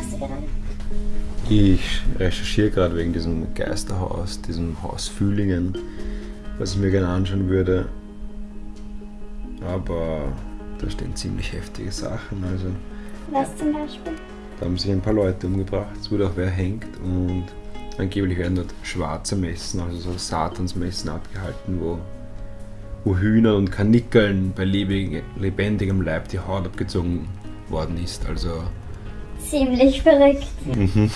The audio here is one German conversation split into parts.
gerade? Ich recherchiere gerade wegen diesem Geisterhaus, diesem Haus Fühlingen, was ich mir gerne anschauen würde. Aber da stehen ziemlich heftige Sachen. Also Was zum Beispiel? da haben sich ein paar Leute umgebracht, es wurde auch wer hängt und angeblich werden dort schwarze Messen, also so Satansmessen abgehalten, wo, wo Hühnern und Kanickeln bei lebendigem Leib die Haut abgezogen worden ist. Also Ziemlich verrückt. Mhm.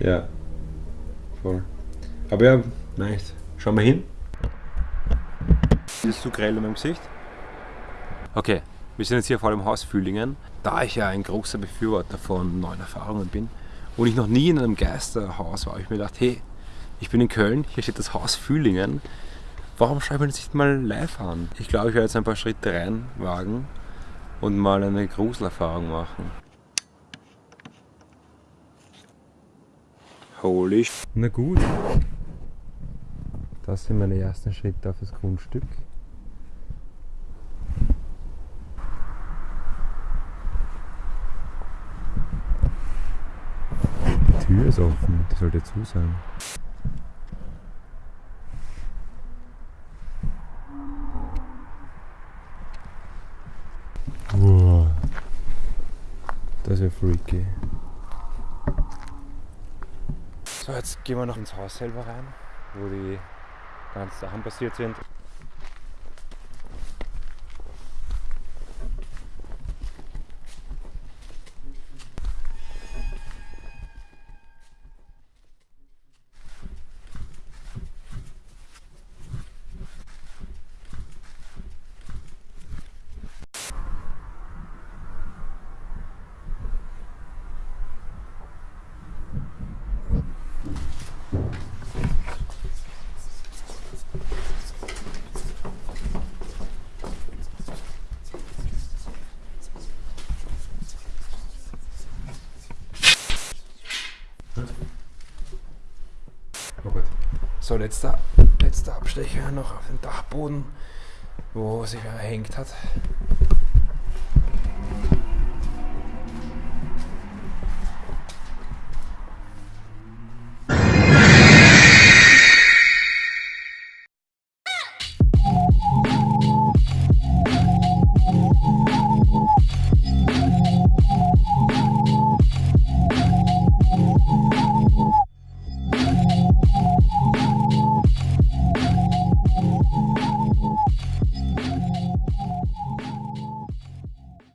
Ja, voll. Aber ja, nice. Schau mal hin. Ist zu grell in meinem Gesicht? Okay, wir sind jetzt hier vor dem Haus Fühlingen. Da ich ja ein großer Befürworter von neuen Erfahrungen bin und ich noch nie in einem Geisterhaus war, habe ich mir gedacht, hey, ich bin in Köln, hier steht das Haus Fühlingen. Warum schaue ich mir das nicht mal live an? Ich glaube, ich werde jetzt ein paar Schritte reinwagen und mal eine Gruselerfahrung machen. Holy Na gut. Das sind meine ersten Schritte auf das Grundstück. Die Tür ist offen, die sollte zu sein. Wow. Das ist ja freaky. So, jetzt gehen wir noch ins Haus selber rein, wo die ganzen Sachen passiert sind. Oh Gott. So, letzter, letzter Abstecher noch auf den Dachboden, wo sich wer hängt hat.